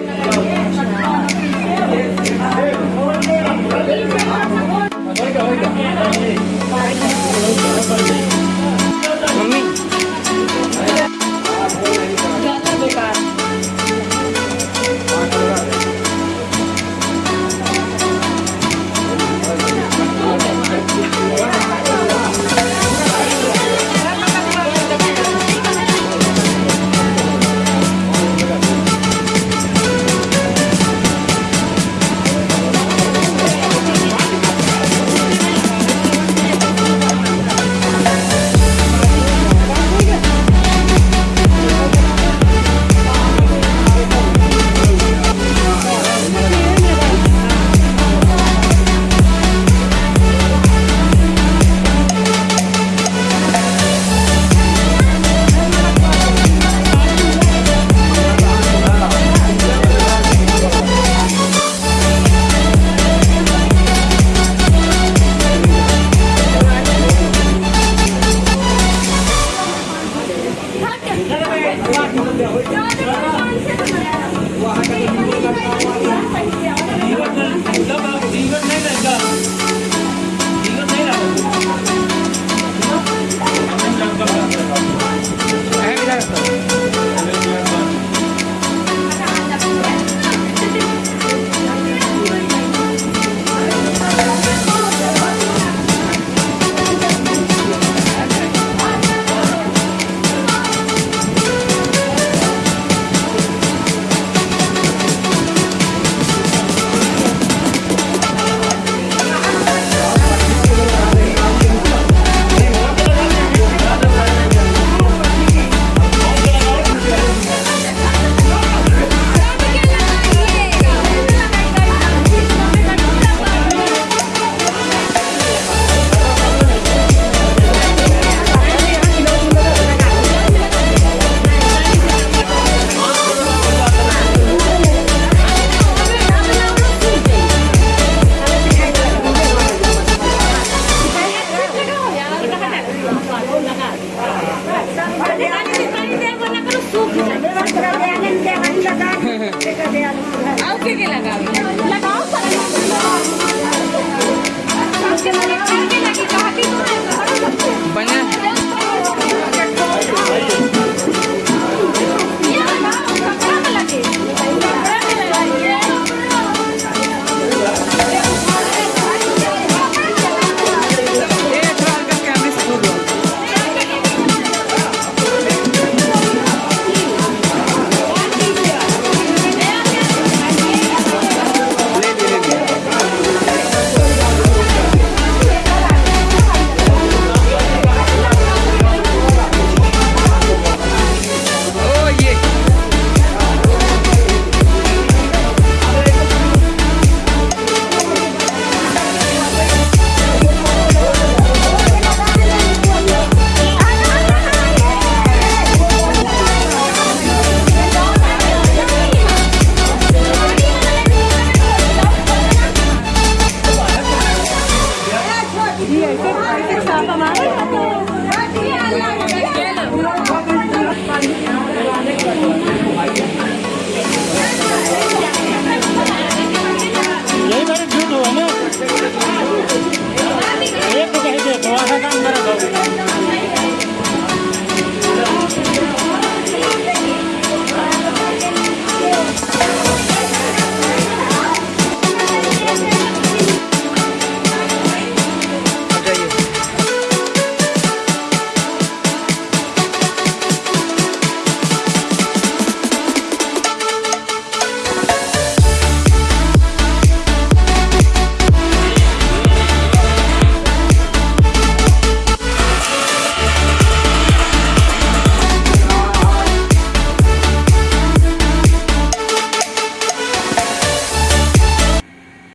यही वाटा काम करत